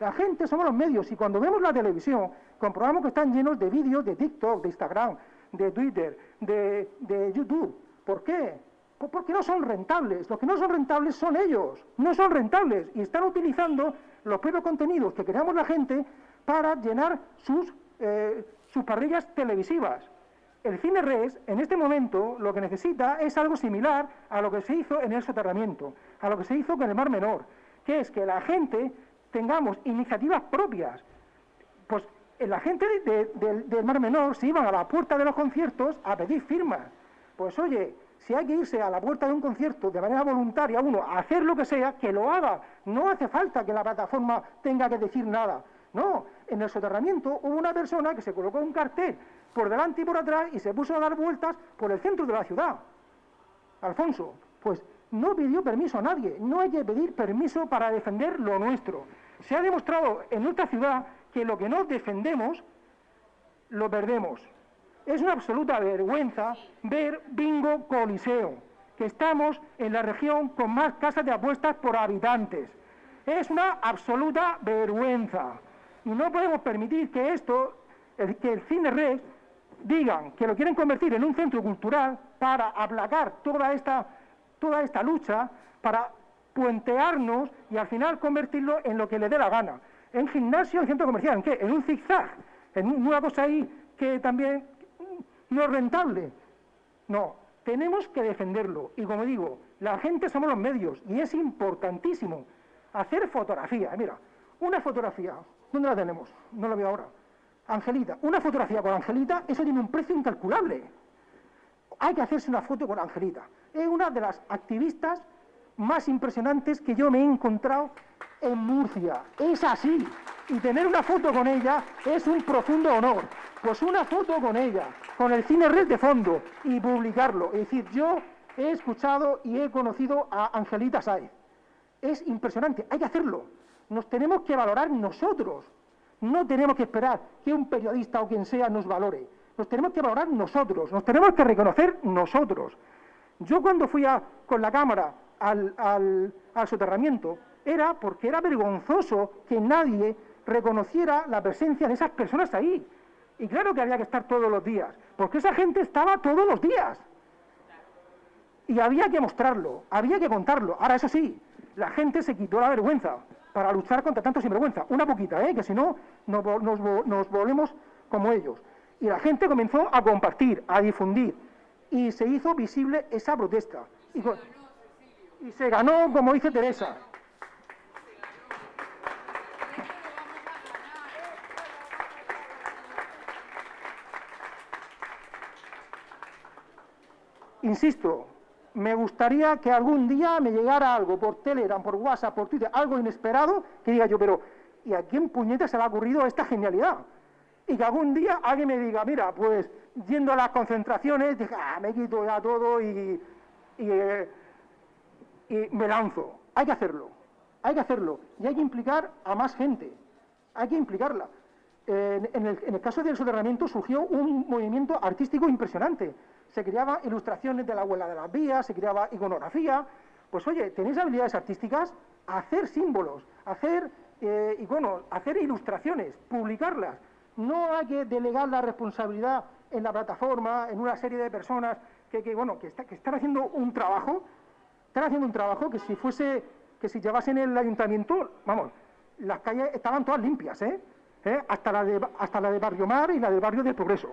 Speaker 2: La gente somos los medios. Y cuando vemos la televisión, comprobamos que están llenos de vídeos de TikTok, de Instagram, de Twitter, de, de YouTube. ¿Por qué? Porque no son rentables. Los que no son rentables son ellos. No son rentables. Y están utilizando los propios contenidos que creamos la gente para llenar sus, eh, sus parrillas televisivas. El cine res, en este momento, lo que necesita es algo similar a lo que se hizo en el soterramiento, a lo que se hizo con el Mar Menor, que es que la gente tengamos iniciativas propias. Pues eh, la gente del Mar Menor se iban a la puerta de los conciertos a pedir firmas. Pues oye, si hay que irse a la puerta de un concierto de manera voluntaria uno a hacer lo que sea, que lo haga. No hace falta que la plataforma tenga que decir nada. No, en el soterramiento hubo una persona que se colocó un cartel por delante y por atrás y se puso a dar vueltas por el centro de la ciudad. Alfonso, pues no pidió permiso a nadie, no hay que pedir permiso para defender lo nuestro. Se ha demostrado en nuestra ciudad que lo que no defendemos, lo perdemos. Es una absoluta vergüenza ver Bingo Coliseo, que estamos en la región con más casas de apuestas por habitantes. Es una absoluta vergüenza. Y no podemos permitir que esto, que el cine red, digan que lo quieren convertir en un centro cultural para aplacar toda esta, toda esta lucha, para puentearnos y al final convertirlo en lo que le dé la gana. En gimnasio, en centro comercial, ¿en qué? En un zigzag, en una cosa ahí que también no es rentable. No, tenemos que defenderlo. Y como digo, la gente somos los medios y es importantísimo hacer fotografía. Mira, una fotografía, ¿dónde la tenemos? No la veo ahora. Angelita, una fotografía con Angelita, eso tiene un precio incalculable. Hay que hacerse una foto con Angelita. Es una de las activistas más impresionantes que yo me he encontrado en Murcia. Es así. Y tener una foto con ella es un profundo honor. Pues una foto con ella, con el cine red de fondo y publicarlo. Es decir, yo he escuchado y he conocido a Angelita Saez. Es impresionante, hay que hacerlo. Nos tenemos que valorar nosotros. No tenemos que esperar que un periodista o quien sea nos valore. Nos tenemos que valorar nosotros, nos tenemos que reconocer nosotros. Yo cuando fui con la cámara al, al soterramiento era porque era vergonzoso que nadie reconociera la presencia de esas personas ahí. Y claro que había que estar todos los días, porque esa gente estaba todos los días. Y había que mostrarlo, había que contarlo. Ahora, eso sí, la gente se quitó la vergüenza para luchar contra tanto sinvergüenza. Una poquita, ¿eh? que si no, nos, volvemos como ellos. Y la gente comenzó a compartir, a difundir, y se hizo visible esa protesta. Y, y se ganó, como dice Teresa. Insisto, me gustaría que algún día me llegara algo por Telegram, por WhatsApp, por Twitter, algo inesperado, que diga yo, pero ¿y a quién puñeta se le ha ocurrido esta genialidad? Y que algún día alguien me diga, mira, pues yendo a las concentraciones, dije, ah, me quito ya todo y, eh, y, me lanzo. Hay que hacerlo, hay que hacerlo. Y hay que implicar a más gente, hay que implicarla. en, el, en el caso del soterramiento surgió un movimiento artístico impresionante se creaban ilustraciones de la abuela de las vías, se creaba iconografía. Pues oye, tenéis habilidades artísticas, hacer símbolos, hacer eh, iconos, hacer ilustraciones, publicarlas. No hay que delegar la responsabilidad en la plataforma, en una serie de personas que, bueno, que, que están haciendo un trabajo, están haciendo un trabajo que si fuese, que si llevasen el ayuntamiento, vamos, las calles estaban todas limpias, ¿eh? ¿Eh? Hasta, la de, hasta la de Barrio Mar y la del Barrio del Progreso.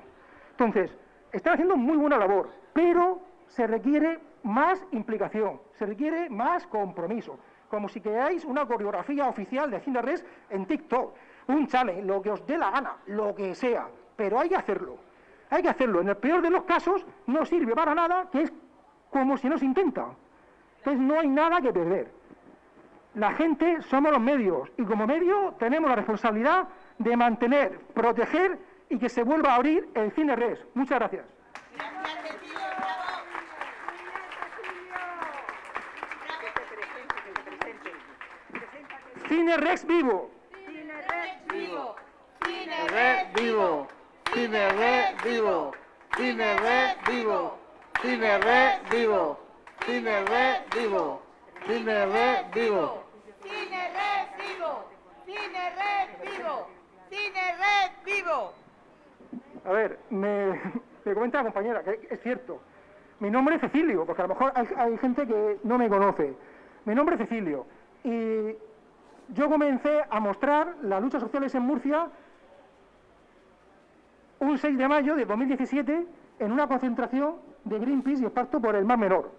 Speaker 2: Entonces, están haciendo muy buena labor, pero se requiere más implicación, se requiere más compromiso. Como si queráis una coreografía oficial de Cine Res en TikTok, un challenge, lo que os dé la gana, lo que sea, pero hay que hacerlo. Hay que hacerlo. En el peor de los casos no sirve para nada, que es como si no se intenta. Entonces no hay nada que perder. La gente somos los medios y como medio tenemos la responsabilidad de mantener, proteger y que se vuelva a abrir el cine res. Muchas gracias. Cine Rex vivo.
Speaker 7: Cine Rex vivo.
Speaker 10: Cine Red vivo. Cine Red vivo. Cine Red vivo. Cine Red vivo. Cine Red vivo. Cine Red vivo.
Speaker 1: Cine Red vivo. Cine Red vivo. Cine Red vivo.
Speaker 2: A ver, me, me comenta la compañera que es cierto. Mi nombre es Cecilio, porque a lo mejor hay, hay gente que no me conoce. Mi nombre es Cecilio. Y yo comencé a mostrar las luchas sociales en Murcia un 6 de mayo de 2017 en una concentración de Greenpeace y el por el Mar Menor.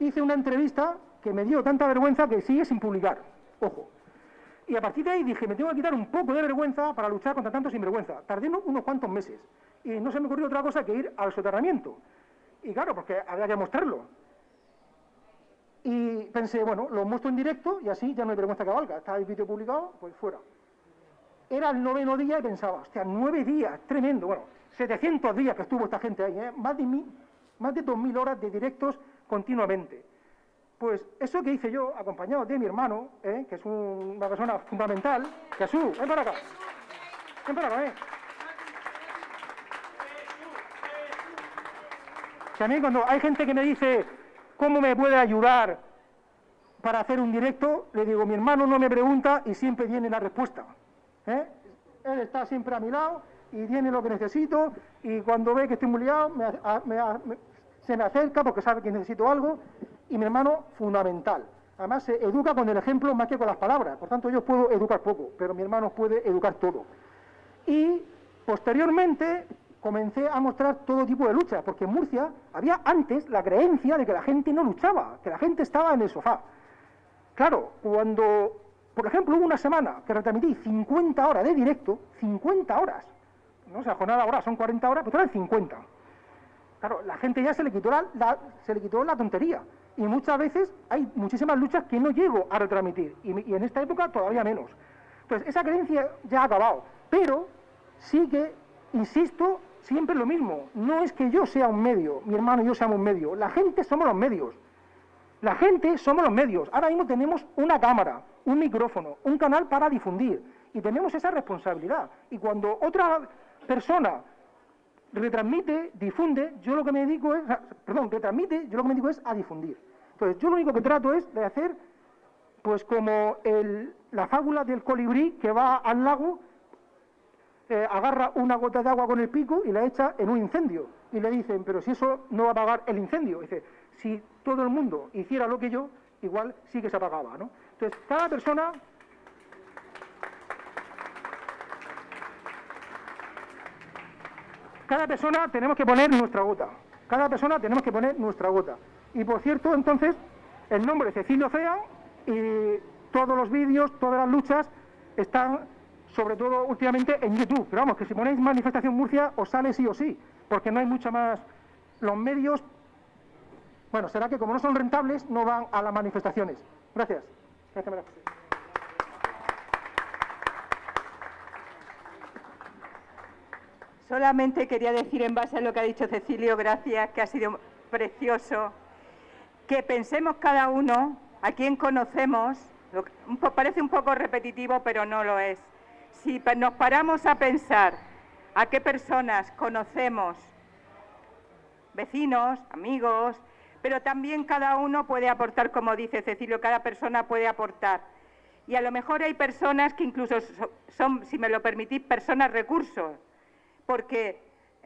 Speaker 2: Hice una entrevista que me dio tanta vergüenza que sigue sin publicar. Ojo. Y a partir de ahí dije, me tengo que quitar un poco de vergüenza para luchar contra tanto sinvergüenza. Tardé unos- cuantos meses. Y no se me ocurrió otra cosa que ir al soterramiento. Y claro, porque había que mostrarlo. Y pensé, bueno, lo muestro en directo y así ya no hay vergüenza que valga. Está el vídeo publicado, pues fuera. Era el noveno día y pensaba, hostia, nueve días, tremendo. Bueno, 700 días que estuvo esta gente ahí, ¿eh? más, de mil, más de 2.000 horas de directos continuamente. Pues eso que hice yo, acompañado de mi hermano, ¿eh? que es un- una persona fundamental, Jesús, ven para acá. Ven para acá, ¿eh? Que a mí cuando hay gente que me dice, ¿cómo me puede ayudar para hacer un directo? Le digo, mi hermano no me pregunta y siempre viene la respuesta. ¿eh? Él está siempre a mi lado y tiene lo que necesito y cuando ve que estoy muy liado se me acerca porque sabe que necesito algo y mi hermano fundamental. Además se educa con el ejemplo más que con las palabras, por tanto yo puedo educar poco, pero mi hermano puede educar todo. Y posteriormente comencé a mostrar todo tipo de luchas, porque en Murcia había antes la creencia de que la gente no luchaba, que la gente estaba en el sofá. Claro, cuando, por ejemplo, hubo una semana que retransmití 50 horas de directo, 50 horas, no o sea, jornada hora son 40 horas, pues eran 50. Claro, la gente ya se le quitó la- se le quitó la tontería. Y muchas veces hay muchísimas luchas que no llego a retransmitir. Y, en esta época todavía menos. Entonces, esa creencia ya ha acabado. Pero sí que, insisto, siempre lo mismo. No es que yo sea un medio, mi hermano y yo seamos un medio. La gente somos los medios. La gente somos los medios. Ahora mismo tenemos una cámara, un micrófono, un canal para difundir. Y tenemos esa responsabilidad. Y cuando otra persona retransmite, difunde, yo lo que me dedico es, perdón, retransmite, yo lo que me dedico es a difundir. Entonces, yo lo único que trato es de hacer, pues como el- la fábula del colibrí que va al lago, eh, agarra una gota de agua con el pico y la echa en un incendio. Y le dicen, pero si eso no va a apagar el incendio. Dice, si todo el mundo hiciera lo que yo, igual sí que se apagaba, ¿no? Entonces, cada persona cada persona tenemos que poner nuestra gota. Cada persona tenemos que poner nuestra gota. Y por cierto, entonces, el nombre Cecilio Fea y todos los vídeos, todas las luchas están, sobre todo últimamente, en YouTube. Pero vamos, que si ponéis Manifestación Murcia, os sale sí o sí, porque no hay mucha más. Los medios, bueno, será que como no son rentables, no van a las manifestaciones. Gracias. Gracias, María José.
Speaker 7: Solamente quería decir en base a lo que ha dicho Cecilio, gracias, que ha sido precioso, que pensemos cada uno a quién conocemos, parece un poco repetitivo, pero no lo es. Si nos paramos a pensar a qué personas conocemos, vecinos, amigos, pero también cada uno puede aportar, como dice Cecilio, cada persona puede aportar. Y a lo mejor hay personas que incluso so- son, si me lo permitís, personas recursos, porque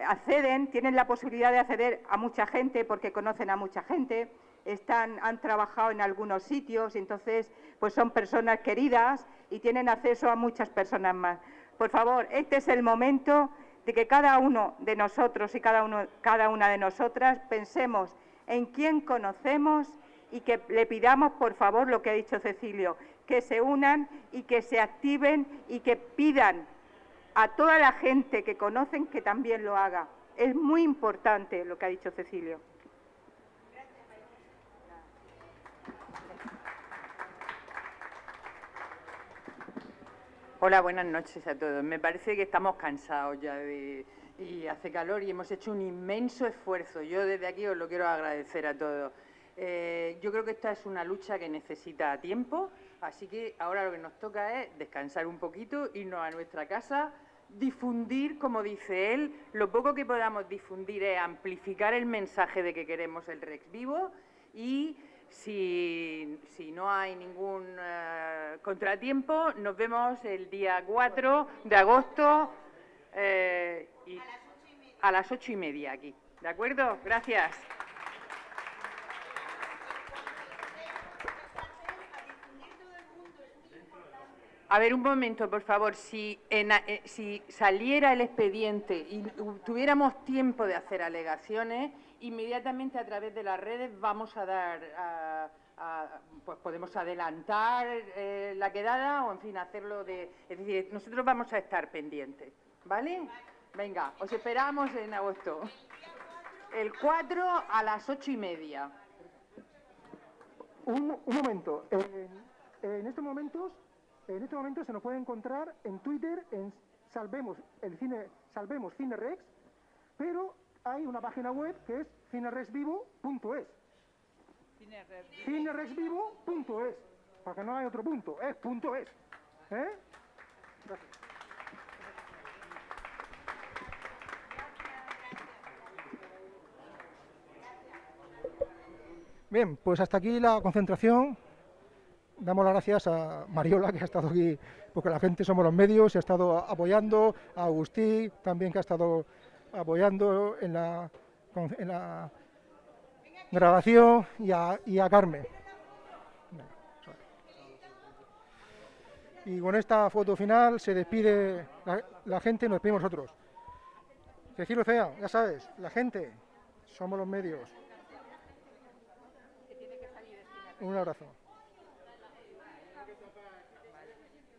Speaker 7: acceden, tienen la posibilidad de acceder a mucha gente porque conocen a mucha gente, están, han trabajado en algunos sitios, entonces pues son personas queridas y tienen acceso a muchas personas más. Por favor, este es el momento de que cada uno de nosotros y cada, cada una de nosotras pensemos en quién conocemos y que le pidamos, por favor, lo que ha dicho Cecilio, que se unan y que se activen y que pidan a toda la gente que conocen que también lo haga. Es muy importante lo que ha dicho Cecilio.
Speaker 11: Hola, buenas noches a todos. Me parece que estamos cansados ya de, y hace calor y hemos hecho un inmenso esfuerzo. Yo desde aquí os lo quiero agradecer a todos. Eh, yo creo que esta es una lucha que necesita tiempo, así que ahora lo que nos toca es descansar un poquito, irnos a nuestra casa, difundir, como dice él, lo poco que podamos difundir es amplificar el mensaje de que queremos el Rex vivo y si, si no hay ningún eh, contratiempo, nos vemos el día 4 de agosto eh, y a las ocho y media aquí. ¿De acuerdo? Gracias. A ver, un momento, por favor. Si, eh, saliera el expediente y tuviéramos tiempo de hacer alegaciones, inmediatamente a través de las redes vamos a dar, pues podemos adelantar eh, la quedada o, en fin, hacerlo de... Es decir, nosotros vamos a estar pendientes, ¿vale? Venga, os esperamos en agosto. El 4 a las ocho y media.
Speaker 2: Un, momento. En, en estos momentos, en estos momentos se nos puede encontrar en Twitter en Salvemos el cine, Salvemos Cine Rex, pero hay una página web que es cinerexvivo.es. Cinerexvivo.es. Porque no hay otro punto, es punto es. ¿Eh? Gracias. Bien, pues hasta aquí la concentración. Damos las gracias a Mariola, que ha estado aquí, porque la gente somos los medios, y ha estado apoyando, a Agustí también, que ha estado apoyando en la, grabación, y a, Carmen. Y con esta foto final se despide la, la gente y nos despedimos nosotros. Cecilio Fea, ya sabes, la gente, somos los medios. Un abrazo.